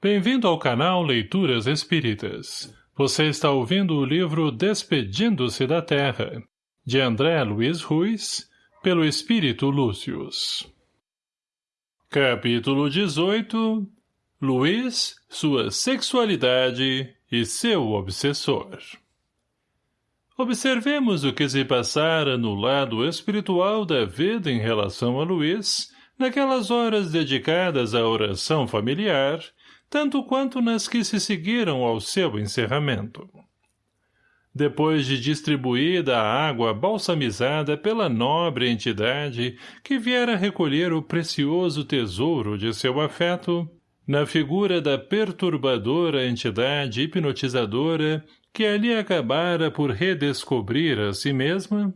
Bem-vindo ao canal Leituras Espíritas. Você está ouvindo o livro Despedindo-se da Terra, de André Luiz Ruiz, pelo Espírito Lúcius. Capítulo 18 Luiz, sua sexualidade e seu obsessor Observemos o que se passara no lado espiritual da vida em relação a Luiz, naquelas horas dedicadas à oração familiar, tanto quanto nas que se seguiram ao seu encerramento. Depois de distribuída a água balsamizada pela nobre entidade que viera recolher o precioso tesouro de seu afeto, na figura da perturbadora entidade hipnotizadora que ali acabara por redescobrir a si mesma,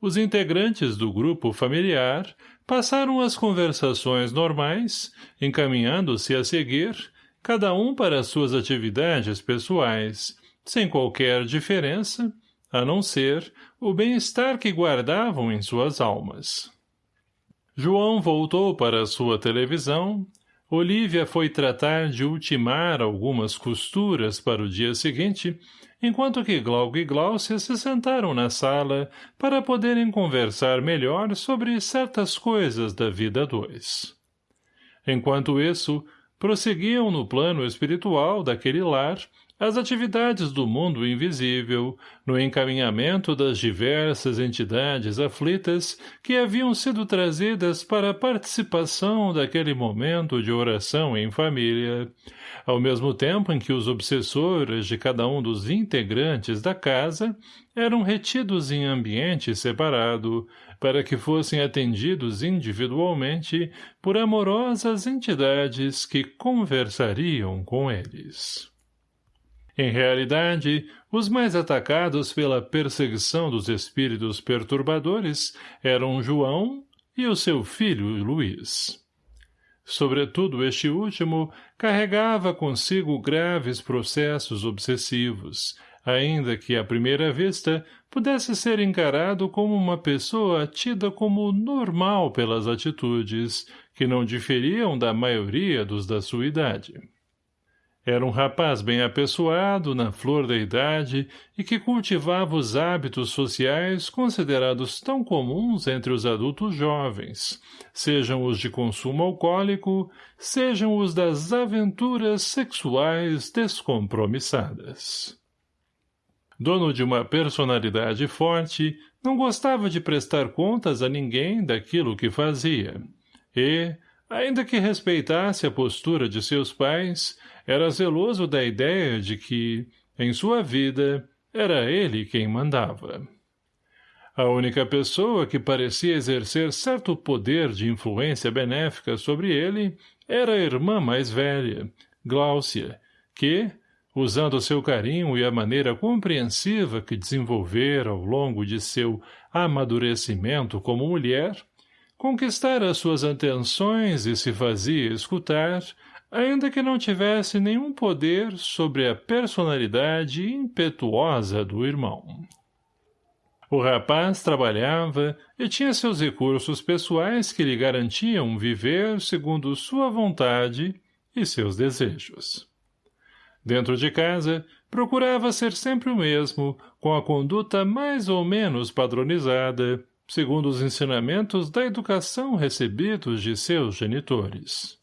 os integrantes do grupo familiar passaram as conversações normais, encaminhando-se a seguir, cada um para suas atividades pessoais, sem qualquer diferença, a não ser o bem-estar que guardavam em suas almas. João voltou para sua televisão, Olívia foi tratar de ultimar algumas costuras para o dia seguinte, enquanto que Glauco e Gláucia se sentaram na sala para poderem conversar melhor sobre certas coisas da vida dois. Enquanto isso, prosseguiam no plano espiritual daquele lar as atividades do mundo invisível, no encaminhamento das diversas entidades aflitas que haviam sido trazidas para a participação daquele momento de oração em família, ao mesmo tempo em que os obsessores de cada um dos integrantes da casa eram retidos em ambiente separado, para que fossem atendidos individualmente por amorosas entidades que conversariam com eles. Em realidade, os mais atacados pela perseguição dos espíritos perturbadores eram João e o seu filho Luís. Sobretudo este último carregava consigo graves processos obsessivos, ainda que à primeira vista pudesse ser encarado como uma pessoa tida como normal pelas atitudes, que não diferiam da maioria dos da sua idade. Era um rapaz bem apessoado, na flor da idade, e que cultivava os hábitos sociais considerados tão comuns entre os adultos jovens, sejam os de consumo alcoólico, sejam os das aventuras sexuais descompromissadas. Dono de uma personalidade forte, não gostava de prestar contas a ninguém daquilo que fazia, e, ainda que respeitasse a postura de seus pais, era zeloso da ideia de que, em sua vida, era ele quem mandava. A única pessoa que parecia exercer certo poder de influência benéfica sobre ele era a irmã mais velha, Gláucia, que, usando seu carinho e a maneira compreensiva que desenvolvera ao longo de seu amadurecimento como mulher, conquistara suas atenções e se fazia escutar, ainda que não tivesse nenhum poder sobre a personalidade impetuosa do irmão. O rapaz trabalhava e tinha seus recursos pessoais que lhe garantiam viver segundo sua vontade e seus desejos. Dentro de casa, procurava ser sempre o mesmo, com a conduta mais ou menos padronizada, segundo os ensinamentos da educação recebidos de seus genitores.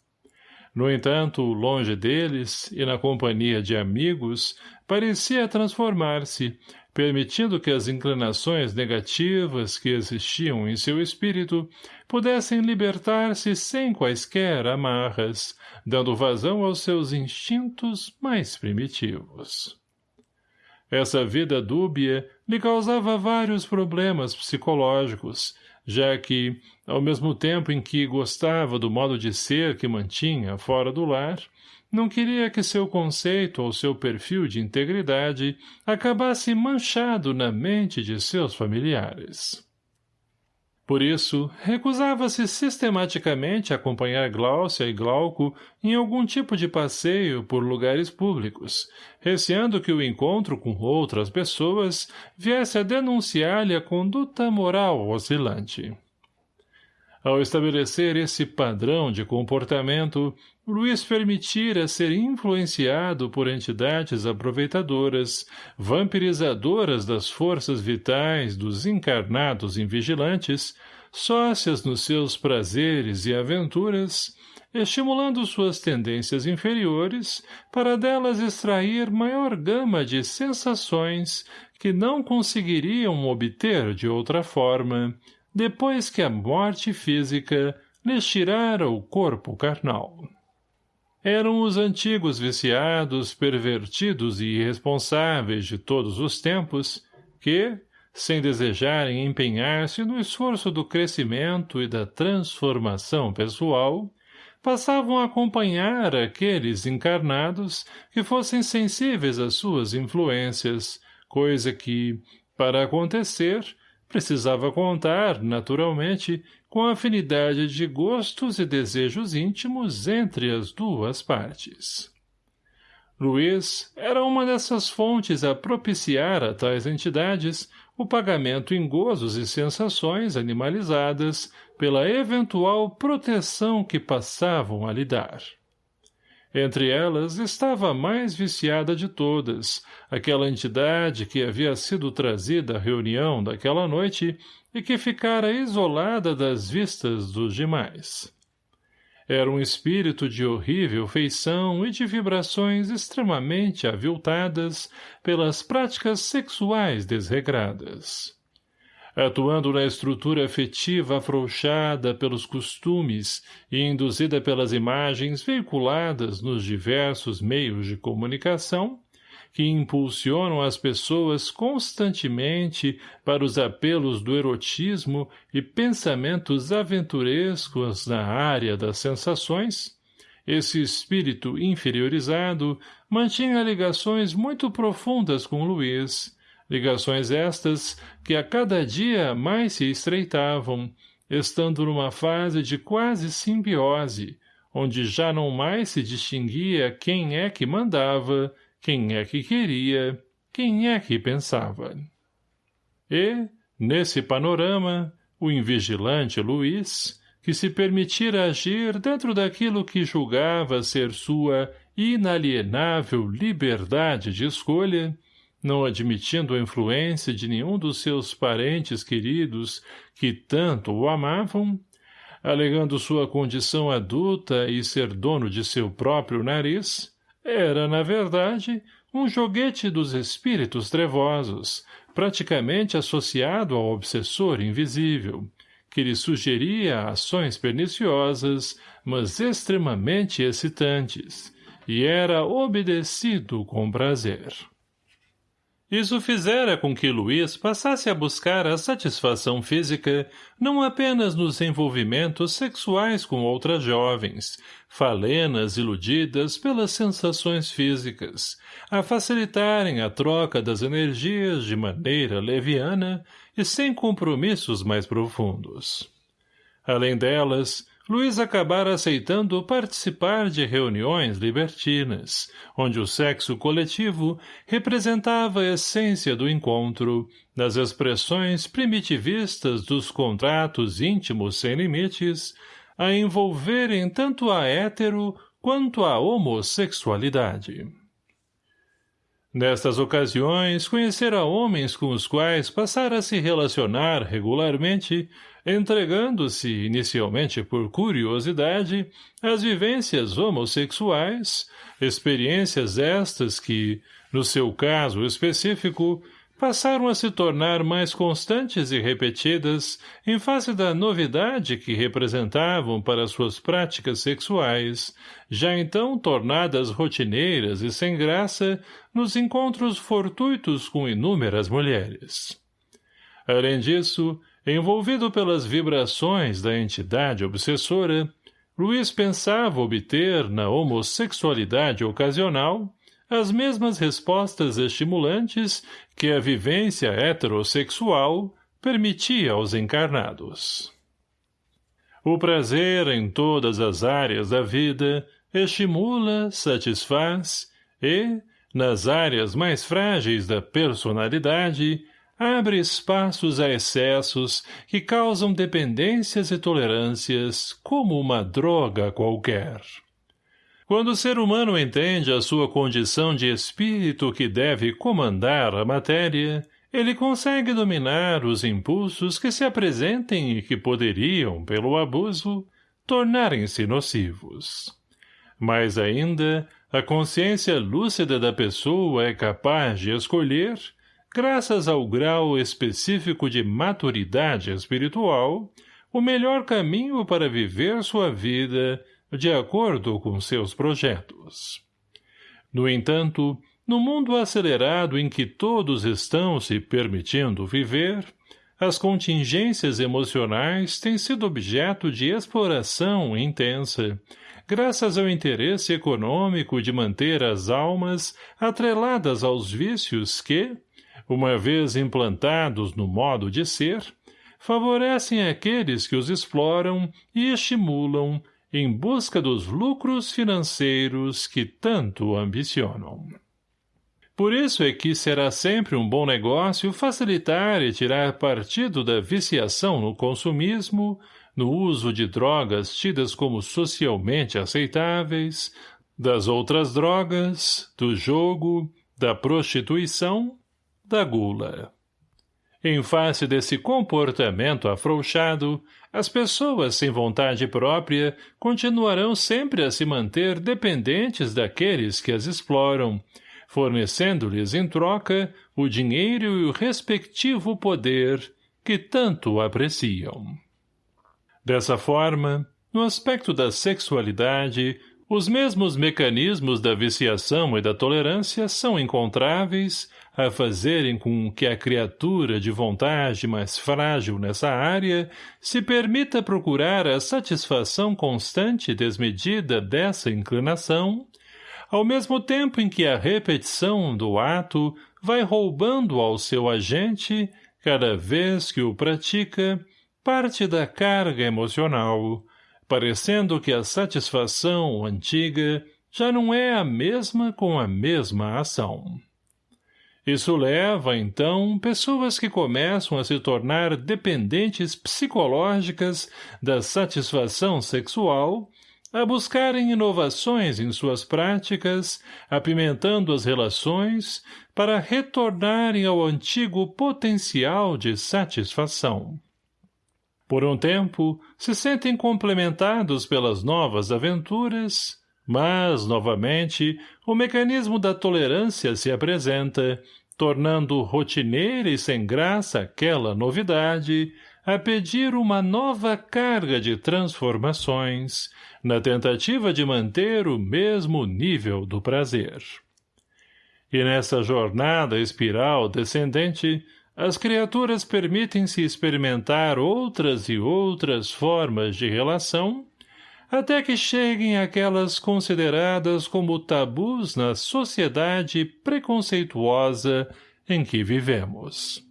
No entanto, longe deles e na companhia de amigos, parecia transformar-se, permitindo que as inclinações negativas que existiam em seu espírito pudessem libertar-se sem quaisquer amarras, dando vazão aos seus instintos mais primitivos. Essa vida dúbia lhe causava vários problemas psicológicos, já que, ao mesmo tempo em que gostava do modo de ser que mantinha fora do lar, não queria que seu conceito ou seu perfil de integridade acabasse manchado na mente de seus familiares. Por isso, recusava-se sistematicamente a acompanhar Gláucia e Glauco em algum tipo de passeio por lugares públicos, receando que o encontro com outras pessoas viesse a denunciar-lhe a conduta moral oscilante. Ao estabelecer esse padrão de comportamento, Luiz permitira ser influenciado por entidades aproveitadoras, vampirizadoras das forças vitais dos encarnados invigilantes, sócias nos seus prazeres e aventuras, estimulando suas tendências inferiores para delas extrair maior gama de sensações que não conseguiriam obter de outra forma, depois que a morte física lhes tirara o corpo carnal. Eram os antigos viciados, pervertidos e irresponsáveis de todos os tempos, que, sem desejarem empenhar-se no esforço do crescimento e da transformação pessoal, passavam a acompanhar aqueles encarnados que fossem sensíveis às suas influências, coisa que, para acontecer, precisava contar, naturalmente, com a afinidade de gostos e desejos íntimos entre as duas partes. Luiz era uma dessas fontes a propiciar a tais entidades o pagamento em gozos e sensações animalizadas pela eventual proteção que passavam a lhe dar. Entre elas estava a mais viciada de todas, aquela entidade que havia sido trazida à reunião daquela noite e que ficara isolada das vistas dos demais. Era um espírito de horrível feição e de vibrações extremamente aviltadas pelas práticas sexuais desregradas atuando na estrutura afetiva afrouxada pelos costumes e induzida pelas imagens veiculadas nos diversos meios de comunicação, que impulsionam as pessoas constantemente para os apelos do erotismo e pensamentos aventurescos na área das sensações, esse espírito inferiorizado mantinha ligações muito profundas com Luiz, ligações estas que a cada dia mais se estreitavam, estando numa fase de quase simbiose, onde já não mais se distinguia quem é que mandava, quem é que queria, quem é que pensava. E, nesse panorama, o invigilante Luiz, que se permitira agir dentro daquilo que julgava ser sua inalienável liberdade de escolha, não admitindo a influência de nenhum dos seus parentes queridos que tanto o amavam, alegando sua condição adulta e ser dono de seu próprio nariz, era, na verdade, um joguete dos espíritos trevosos, praticamente associado ao obsessor invisível, que lhe sugeria ações perniciosas, mas extremamente excitantes, e era obedecido com prazer. Isso fizera com que Luiz passasse a buscar a satisfação física não apenas nos envolvimentos sexuais com outras jovens, falenas iludidas pelas sensações físicas, a facilitarem a troca das energias de maneira leviana e sem compromissos mais profundos. Além delas, Luiz acabara aceitando participar de reuniões libertinas, onde o sexo coletivo representava a essência do encontro, das expressões primitivistas dos contratos íntimos sem limites, a envolverem tanto a hétero quanto a homossexualidade. Nestas ocasiões, conhecera homens com os quais passara a se relacionar regularmente, entregando-se, inicialmente por curiosidade, às vivências homossexuais, experiências estas que, no seu caso específico, passaram a se tornar mais constantes e repetidas em face da novidade que representavam para suas práticas sexuais, já então tornadas rotineiras e sem graça nos encontros fortuitos com inúmeras mulheres. Além disso, envolvido pelas vibrações da entidade obsessora, Luiz pensava obter na homossexualidade ocasional as mesmas respostas estimulantes que a vivência heterossexual permitia aos encarnados. O prazer em todas as áreas da vida estimula, satisfaz e, nas áreas mais frágeis da personalidade, abre espaços a excessos que causam dependências e tolerâncias como uma droga qualquer. Quando o ser humano entende a sua condição de espírito que deve comandar a matéria, ele consegue dominar os impulsos que se apresentem e que poderiam, pelo abuso, tornarem-se nocivos. Mais ainda, a consciência lúcida da pessoa é capaz de escolher, graças ao grau específico de maturidade espiritual, o melhor caminho para viver sua vida de acordo com seus projetos. No entanto, no mundo acelerado em que todos estão se permitindo viver, as contingências emocionais têm sido objeto de exploração intensa, graças ao interesse econômico de manter as almas atreladas aos vícios que, uma vez implantados no modo de ser, favorecem aqueles que os exploram e estimulam em busca dos lucros financeiros que tanto ambicionam. Por isso é que será sempre um bom negócio facilitar e tirar partido da viciação no consumismo, no uso de drogas tidas como socialmente aceitáveis, das outras drogas, do jogo, da prostituição, da gula. Em face desse comportamento afrouxado, as pessoas sem vontade própria continuarão sempre a se manter dependentes daqueles que as exploram, fornecendo-lhes em troca o dinheiro e o respectivo poder que tanto apreciam. Dessa forma, no aspecto da sexualidade, os mesmos mecanismos da viciação e da tolerância são encontráveis a fazerem com que a criatura de vontade mais frágil nessa área se permita procurar a satisfação constante e desmedida dessa inclinação, ao mesmo tempo em que a repetição do ato vai roubando ao seu agente, cada vez que o pratica, parte da carga emocional, parecendo que a satisfação antiga já não é a mesma com a mesma ação. Isso leva, então, pessoas que começam a se tornar dependentes psicológicas da satisfação sexual a buscarem inovações em suas práticas, apimentando as relações, para retornarem ao antigo potencial de satisfação. Por um tempo, se sentem complementados pelas novas aventuras, mas, novamente, o mecanismo da tolerância se apresenta, tornando rotineira e sem graça aquela novidade, a pedir uma nova carga de transformações, na tentativa de manter o mesmo nível do prazer. E nessa jornada espiral descendente, as criaturas permitem-se experimentar outras e outras formas de relação, até que cheguem àquelas consideradas como tabus na sociedade preconceituosa em que vivemos.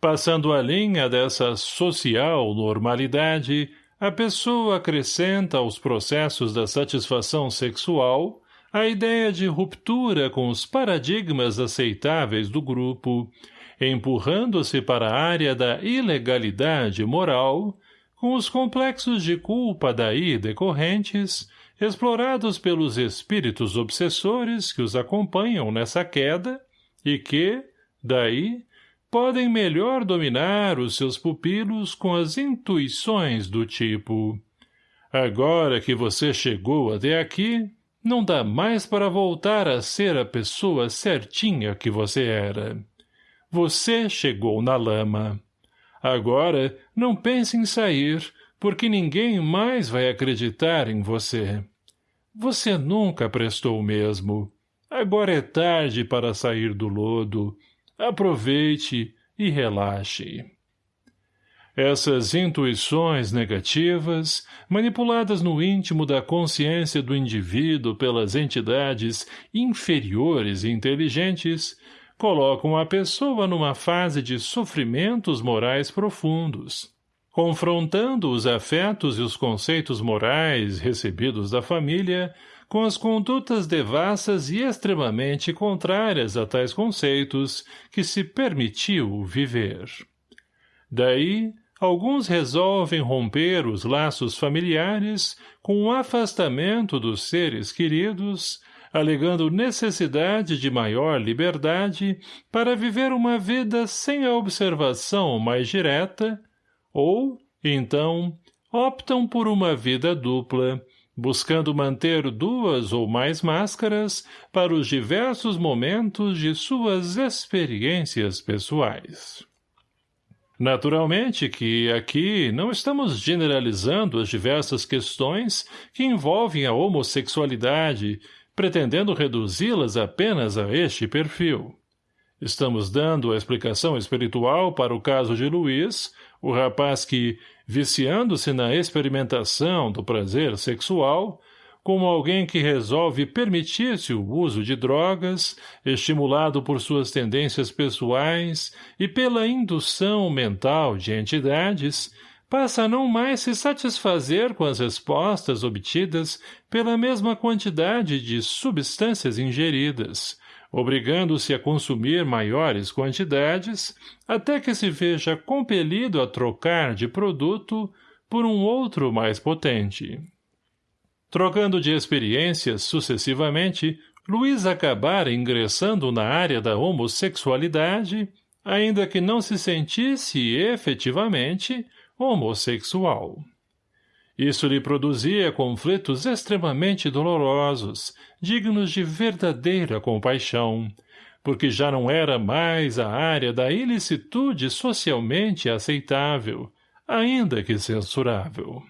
Passando a linha dessa social normalidade, a pessoa acrescenta aos processos da satisfação sexual a ideia de ruptura com os paradigmas aceitáveis do grupo, empurrando-se para a área da ilegalidade moral, com os complexos de culpa daí decorrentes, explorados pelos espíritos obsessores que os acompanham nessa queda e que, daí, podem melhor dominar os seus pupilos com as intuições do tipo agora que você chegou até aqui, não dá mais para voltar a ser a pessoa certinha que você era. Você chegou na lama. Agora, não pense em sair, porque ninguém mais vai acreditar em você. Você nunca prestou mesmo. Agora é tarde para sair do lodo. Aproveite e relaxe. Essas intuições negativas, manipuladas no íntimo da consciência do indivíduo pelas entidades inferiores e inteligentes, colocam a pessoa numa fase de sofrimentos morais profundos, confrontando os afetos e os conceitos morais recebidos da família com as condutas devassas e extremamente contrárias a tais conceitos que se permitiu viver. Daí, alguns resolvem romper os laços familiares com o afastamento dos seres queridos, alegando necessidade de maior liberdade para viver uma vida sem a observação mais direta, ou, então, optam por uma vida dupla, buscando manter duas ou mais máscaras para os diversos momentos de suas experiências pessoais. Naturalmente que aqui não estamos generalizando as diversas questões que envolvem a homossexualidade, pretendendo reduzi-las apenas a este perfil. Estamos dando a explicação espiritual para o caso de Luiz, o rapaz que, viciando-se na experimentação do prazer sexual, como alguém que resolve permitir-se o uso de drogas, estimulado por suas tendências pessoais e pela indução mental de entidades, passa a não mais se satisfazer com as respostas obtidas pela mesma quantidade de substâncias ingeridas, obrigando-se a consumir maiores quantidades, até que se veja compelido a trocar de produto por um outro mais potente. Trocando de experiências sucessivamente, Luiz acabara ingressando na área da homossexualidade, ainda que não se sentisse efetivamente homossexual. Isso lhe produzia conflitos extremamente dolorosos, dignos de verdadeira compaixão, porque já não era mais a área da ilicitude socialmente aceitável, ainda que censurável.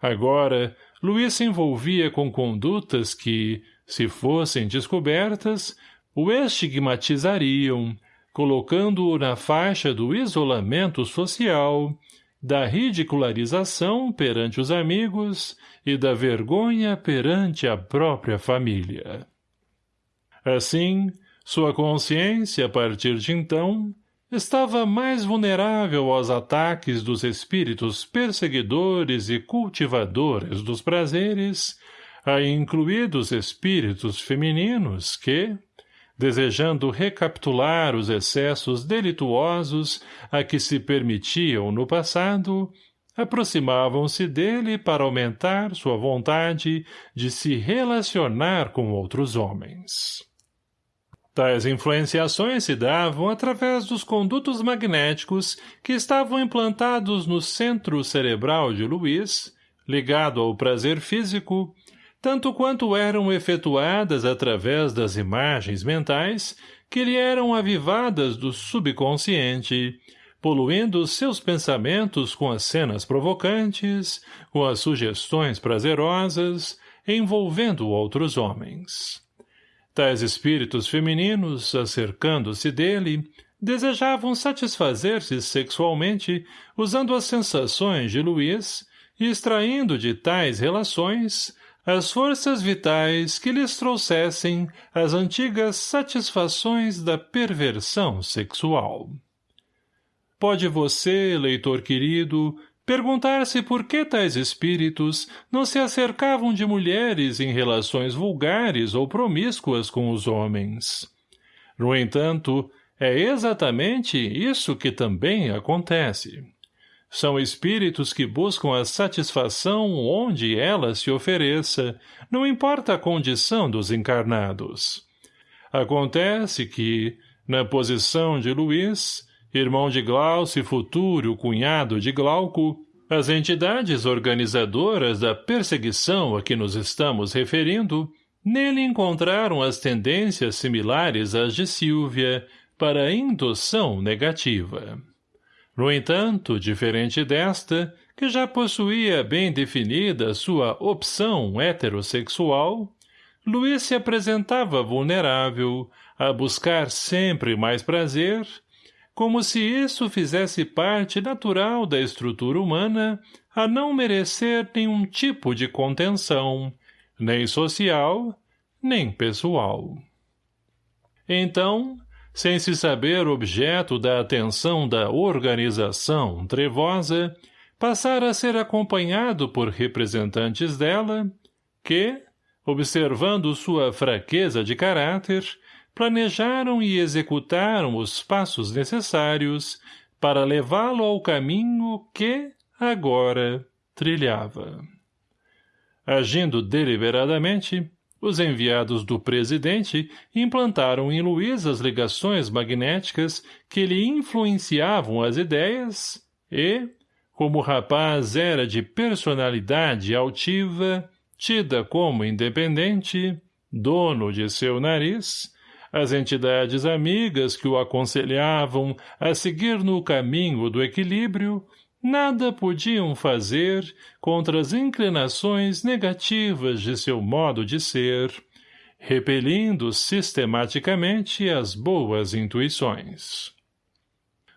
Agora, Luiz se envolvia com condutas que, se fossem descobertas, o estigmatizariam, colocando-o na faixa do isolamento social, da ridicularização perante os amigos e da vergonha perante a própria família. Assim, sua consciência, a partir de então, estava mais vulnerável aos ataques dos espíritos perseguidores e cultivadores dos prazeres, a incluídos espíritos femininos que, desejando recapitular os excessos delituosos a que se permitiam no passado, aproximavam-se dele para aumentar sua vontade de se relacionar com outros homens. Tais influenciações se davam através dos condutos magnéticos que estavam implantados no centro cerebral de Luiz, ligado ao prazer físico, tanto quanto eram efetuadas através das imagens mentais que lhe eram avivadas do subconsciente, poluindo seus pensamentos com as cenas provocantes, com as sugestões prazerosas, envolvendo outros homens. Tais espíritos femininos, acercando-se dele, desejavam satisfazer-se sexualmente usando as sensações de Luiz e extraindo de tais relações as forças vitais que lhes trouxessem as antigas satisfações da perversão sexual. Pode você, leitor querido, Perguntar-se por que tais espíritos não se acercavam de mulheres em relações vulgares ou promíscuas com os homens. No entanto, é exatamente isso que também acontece. São espíritos que buscam a satisfação onde ela se ofereça, não importa a condição dos encarnados. Acontece que, na posição de Luís, irmão de Glaucio e futuro cunhado de Glauco, as entidades organizadoras da perseguição a que nos estamos referindo, nele encontraram as tendências similares às de Silvia para indução negativa. No entanto, diferente desta, que já possuía bem definida sua opção heterossexual, Luiz se apresentava vulnerável, a buscar sempre mais prazer como se isso fizesse parte natural da estrutura humana a não merecer nenhum tipo de contenção, nem social, nem pessoal. Então, sem se saber objeto da atenção da organização trevosa, passar a ser acompanhado por representantes dela, que, observando sua fraqueza de caráter, planejaram e executaram os passos necessários para levá-lo ao caminho que, agora, trilhava. Agindo deliberadamente, os enviados do presidente implantaram em Luiz as ligações magnéticas que lhe influenciavam as ideias e, como o rapaz era de personalidade altiva, tida como independente, dono de seu nariz, as entidades amigas que o aconselhavam a seguir no caminho do equilíbrio nada podiam fazer contra as inclinações negativas de seu modo de ser, repelindo sistematicamente as boas intuições.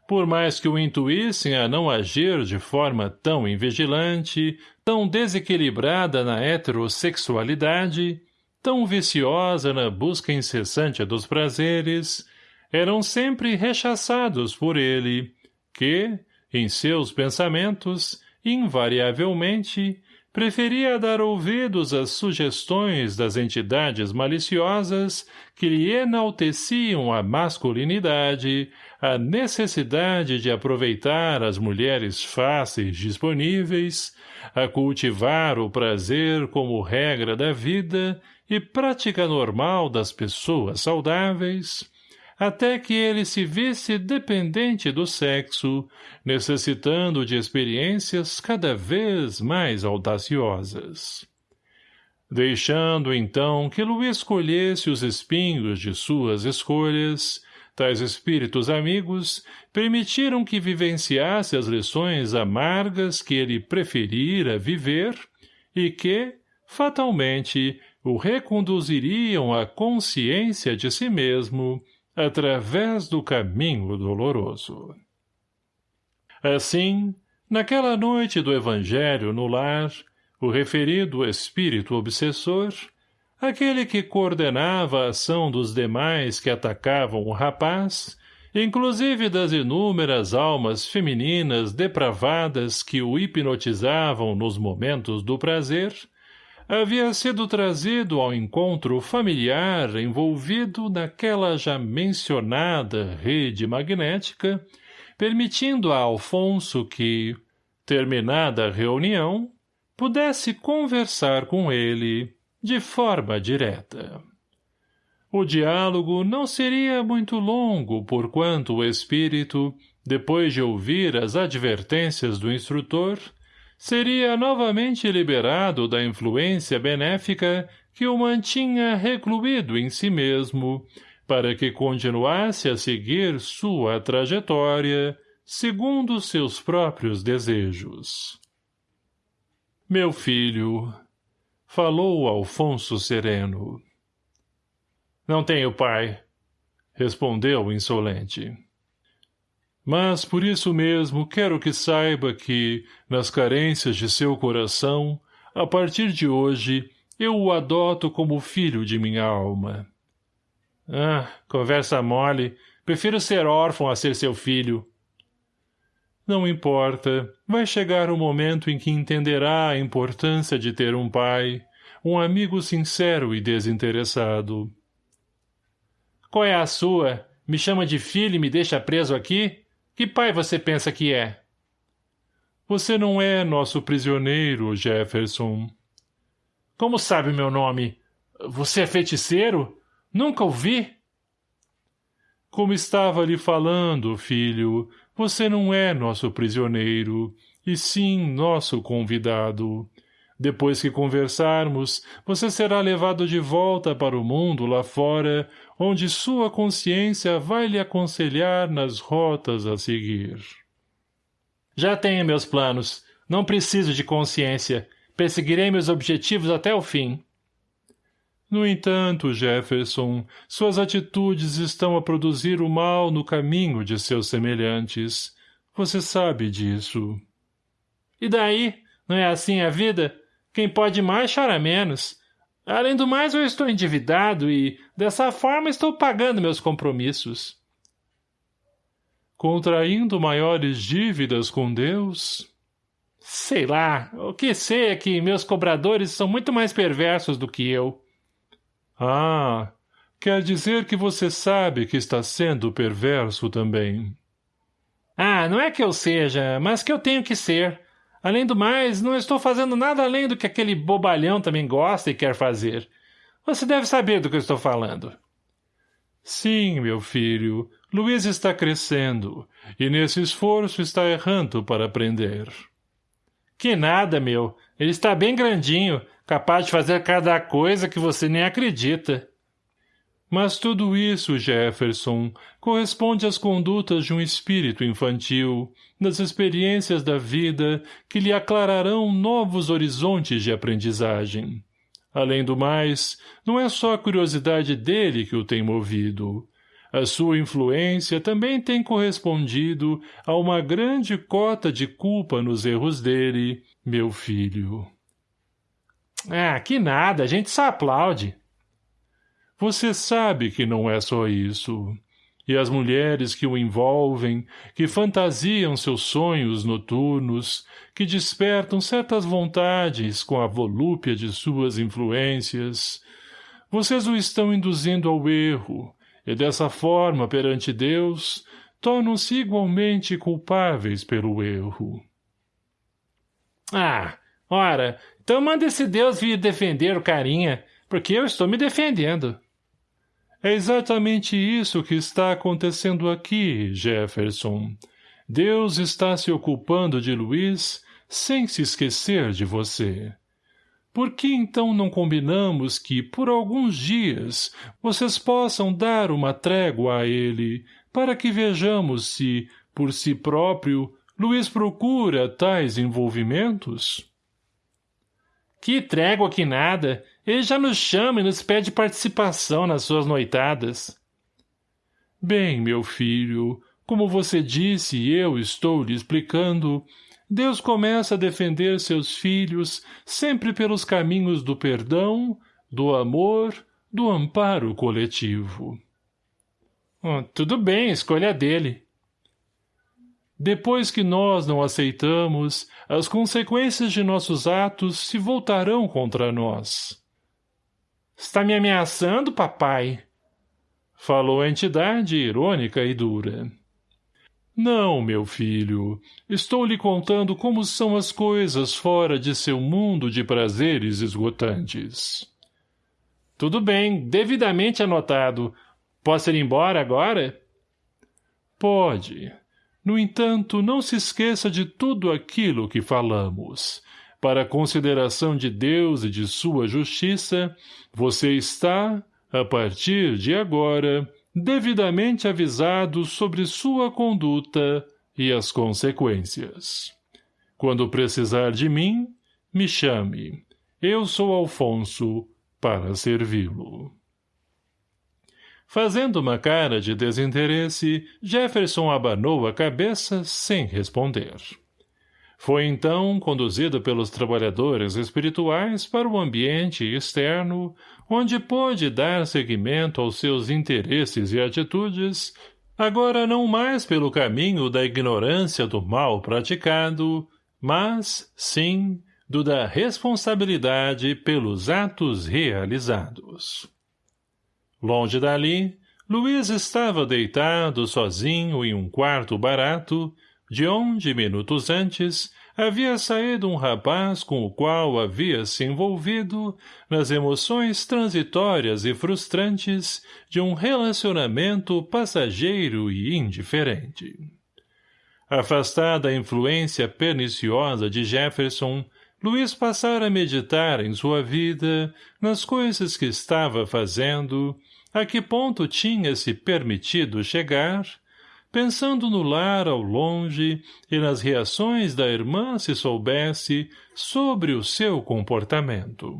Por mais que o intuíssem a não agir de forma tão invigilante, tão desequilibrada na heterossexualidade, tão viciosa na busca incessante dos prazeres, eram sempre rechaçados por ele, que, em seus pensamentos, invariavelmente, preferia dar ouvidos às sugestões das entidades maliciosas que lhe enalteciam a masculinidade, a necessidade de aproveitar as mulheres fáceis disponíveis, a cultivar o prazer como regra da vida e prática normal das pessoas saudáveis, até que ele se visse dependente do sexo, necessitando de experiências cada vez mais audaciosas. Deixando, então, que Luís escolhesse os espinhos de suas escolhas, tais espíritos amigos permitiram que vivenciasse as lições amargas que ele preferira viver e que, fatalmente, o reconduziriam à consciência de si mesmo através do caminho doloroso. Assim, naquela noite do Evangelho no lar, o referido espírito obsessor, aquele que coordenava a ação dos demais que atacavam o rapaz, inclusive das inúmeras almas femininas depravadas que o hipnotizavam nos momentos do prazer, havia sido trazido ao encontro familiar envolvido naquela já mencionada rede magnética, permitindo a Alfonso que, terminada a reunião, pudesse conversar com ele de forma direta. O diálogo não seria muito longo, porquanto o espírito, depois de ouvir as advertências do instrutor, seria novamente liberado da influência benéfica que o mantinha recluído em si mesmo, para que continuasse a seguir sua trajetória, segundo seus próprios desejos. Meu filho, falou Alfonso sereno. Não tenho pai, respondeu insolente. Mas, por isso mesmo, quero que saiba que, nas carências de seu coração, a partir de hoje, eu o adoto como filho de minha alma. Ah, conversa mole. Prefiro ser órfão a ser seu filho. Não importa. Vai chegar o momento em que entenderá a importância de ter um pai, um amigo sincero e desinteressado. Qual é a sua? Me chama de filho e me deixa preso aqui? Que pai você pensa que é? Você não é nosso prisioneiro, Jefferson. Como sabe meu nome? Você é feiticeiro? Nunca ouvi? Como estava lhe falando, filho, você não é nosso prisioneiro, e sim nosso convidado. Depois que conversarmos, você será levado de volta para o mundo lá fora, onde sua consciência vai lhe aconselhar nas rotas a seguir. Já tenho meus planos. Não preciso de consciência. Perseguirei meus objetivos até o fim. No entanto, Jefferson, suas atitudes estão a produzir o mal no caminho de seus semelhantes. Você sabe disso. E daí? Não é assim a vida? Quem pode mais chora menos. Além do mais, eu estou endividado e, dessa forma, estou pagando meus compromissos. Contraindo maiores dívidas com Deus? Sei lá, o que sei é que meus cobradores são muito mais perversos do que eu. Ah, quer dizer que você sabe que está sendo perverso também. Ah, não é que eu seja, mas que eu tenho que ser. Além do mais, não estou fazendo nada além do que aquele bobalhão também gosta e quer fazer. Você deve saber do que eu estou falando. Sim, meu filho, Luiz está crescendo, e nesse esforço está errando para aprender. Que nada, meu. Ele está bem grandinho, capaz de fazer cada coisa que você nem acredita. Mas tudo isso, Jefferson, corresponde às condutas de um espírito infantil, das experiências da vida que lhe aclararão novos horizontes de aprendizagem. Além do mais, não é só a curiosidade dele que o tem movido. A sua influência também tem correspondido a uma grande cota de culpa nos erros dele, meu filho. Ah, que nada, a gente só aplaude. Você sabe que não é só isso. E as mulheres que o envolvem, que fantasiam seus sonhos noturnos, que despertam certas vontades com a volúpia de suas influências, vocês o estão induzindo ao erro, e dessa forma, perante Deus, tornam-se igualmente culpáveis pelo erro. Ah, ora, então manda esse Deus vir defender o carinha, porque eu estou me defendendo. É exatamente isso que está acontecendo aqui, Jefferson. Deus está se ocupando de Luiz sem se esquecer de você. Por que então não combinamos que, por alguns dias, vocês possam dar uma trégua a ele, para que vejamos se, por si próprio, Luiz procura tais envolvimentos? Que trégua que nada! Ele já nos chama e nos pede participação nas suas noitadas. Bem, meu filho, como você disse e eu estou lhe explicando, Deus começa a defender seus filhos sempre pelos caminhos do perdão, do amor, do amparo coletivo. Oh, tudo bem, escolha dele. Depois que nós não aceitamos, as consequências de nossos atos se voltarão contra nós. Está me ameaçando, papai? Falou a entidade irônica e dura. Não, meu filho. Estou lhe contando como são as coisas fora de seu mundo de prazeres esgotantes. Tudo bem, devidamente anotado. Posso ir embora agora? Pode. No entanto, não se esqueça de tudo aquilo que falamos. Para consideração de Deus e de sua justiça, você está, a partir de agora, devidamente avisado sobre sua conduta e as consequências. Quando precisar de mim, me chame. Eu sou Alfonso, para servi-lo. Fazendo uma cara de desinteresse, Jefferson abanou a cabeça sem responder. Foi então conduzido pelos trabalhadores espirituais para o ambiente externo, onde pôde dar seguimento aos seus interesses e atitudes, agora não mais pelo caminho da ignorância do mal praticado, mas, sim, do da responsabilidade pelos atos realizados. Longe dali, Luiz estava deitado sozinho em um quarto barato, de onde, minutos antes, havia saído um rapaz com o qual havia se envolvido nas emoções transitórias e frustrantes de um relacionamento passageiro e indiferente. Afastada a influência perniciosa de Jefferson, Luiz passara a meditar em sua vida, nas coisas que estava fazendo, a que ponto tinha se permitido chegar, pensando no lar ao longe e nas reações da irmã se soubesse sobre o seu comportamento.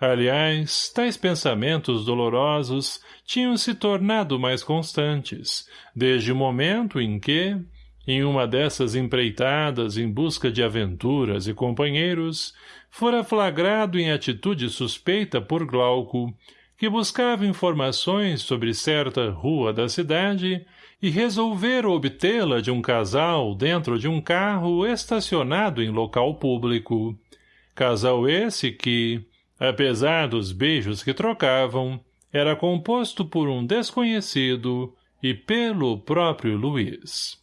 Aliás, tais pensamentos dolorosos tinham se tornado mais constantes, desde o momento em que, em uma dessas empreitadas em busca de aventuras e companheiros, fora flagrado em atitude suspeita por Glauco, que buscava informações sobre certa rua da cidade e resolvera obtê-la de um casal dentro de um carro estacionado em local público. Casal esse que, apesar dos beijos que trocavam, era composto por um desconhecido e pelo próprio Luiz.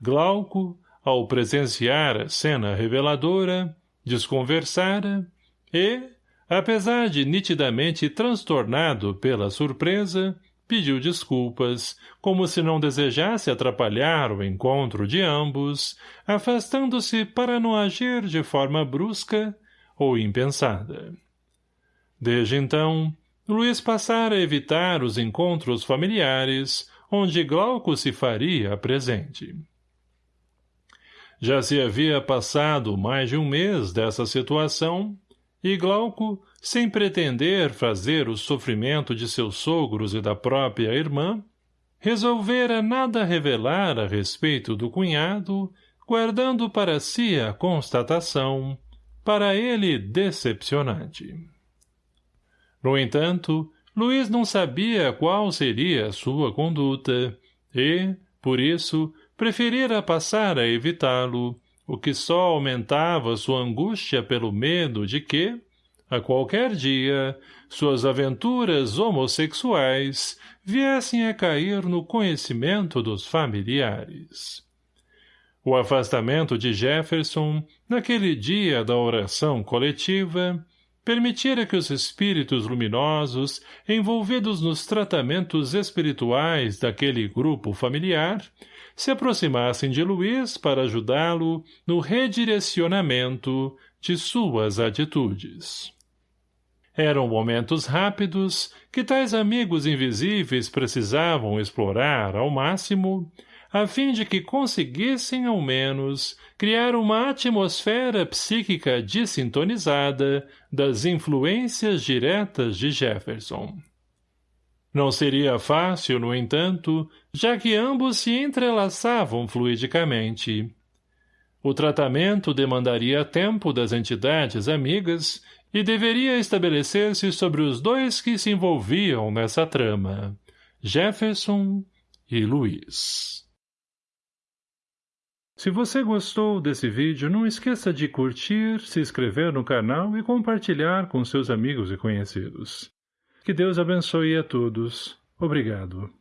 Glauco, ao presenciar a cena reveladora, desconversara e, apesar de nitidamente transtornado pela surpresa, pediu desculpas, como se não desejasse atrapalhar o encontro de ambos, afastando-se para não agir de forma brusca ou impensada. Desde então, Luiz passara a evitar os encontros familiares, onde Glauco se faria presente. Já se havia passado mais de um mês dessa situação, e Glauco, sem pretender fazer o sofrimento de seus sogros e da própria irmã, resolvera nada revelar a respeito do cunhado, guardando para si a constatação, para ele decepcionante. No entanto, Luiz não sabia qual seria a sua conduta, e, por isso, preferira passar a evitá-lo, o que só aumentava sua angústia pelo medo de que, a qualquer dia, suas aventuras homossexuais viessem a cair no conhecimento dos familiares. O afastamento de Jefferson, naquele dia da oração coletiva, permitira que os espíritos luminosos, envolvidos nos tratamentos espirituais daquele grupo familiar, se aproximassem de Luiz para ajudá-lo no redirecionamento de suas atitudes. Eram momentos rápidos que tais amigos invisíveis precisavam explorar ao máximo, a fim de que conseguissem, ao menos, criar uma atmosfera psíquica desintonizada das influências diretas de Jefferson. Não seria fácil, no entanto, já que ambos se entrelaçavam fluidicamente. O tratamento demandaria tempo das entidades amigas e deveria estabelecer-se sobre os dois que se envolviam nessa trama, Jefferson e Luiz. Se você gostou desse vídeo, não esqueça de curtir, se inscrever no canal e compartilhar com seus amigos e conhecidos. Que Deus abençoe a todos. Obrigado.